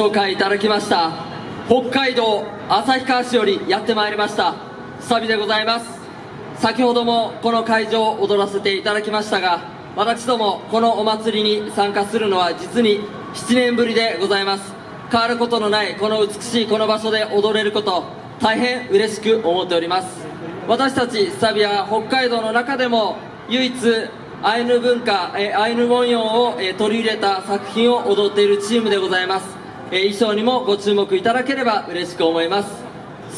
紹介いただきました。北海道旭川市よりやってまいりました。サビでございます。先ほどもこの会場を踊らせていただきましたが私どもこのお祭りに参加するのは実に7年ぶりでございます。変わることのないこの美しいこの場所で踊れること大変嬉しく思っております。私たちサビは北海道の中でも唯一アイヌ文化えアイヌ文様をえ取り入れた作品を踊っているチームでございます。衣装にもご注目いただければ嬉しく思います。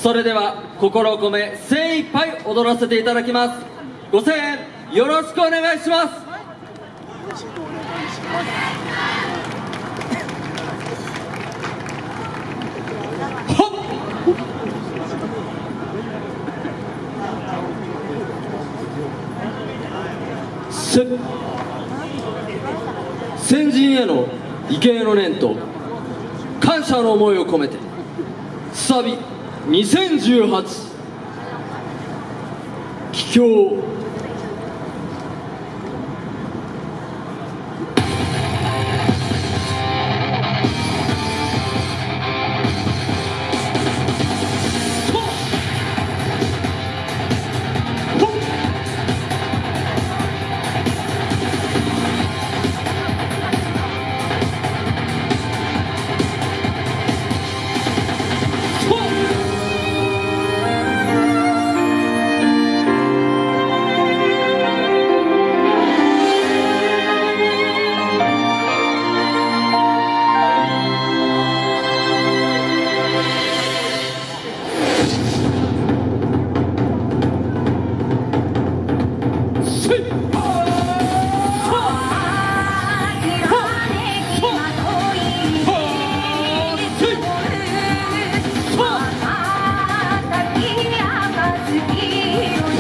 それでは心を込め精一杯踊らせていただきます。ご声援よろしくお願いします。せ先人への畏敬の念と謝の思いを込めてサビ2018帰郷。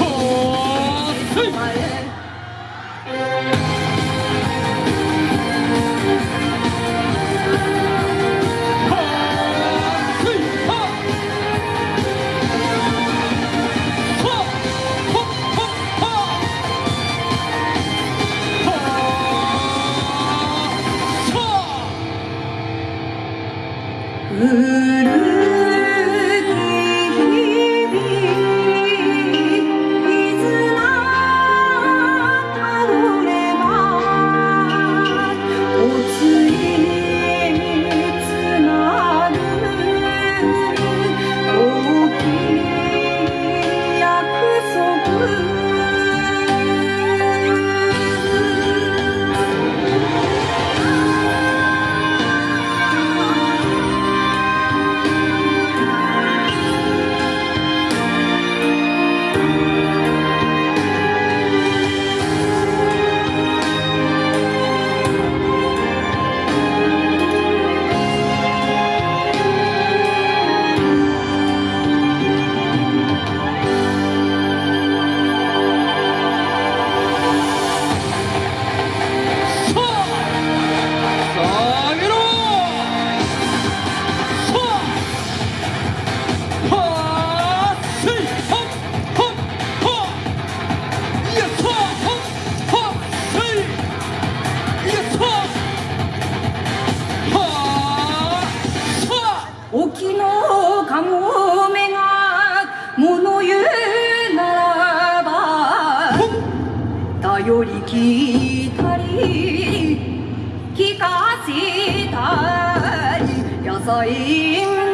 Oh, より聞いたり聞かせたり野菜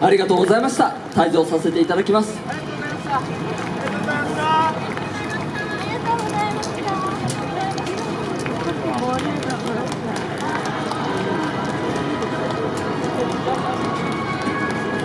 ありがとうございました。退場させていただきます。ありがとうございました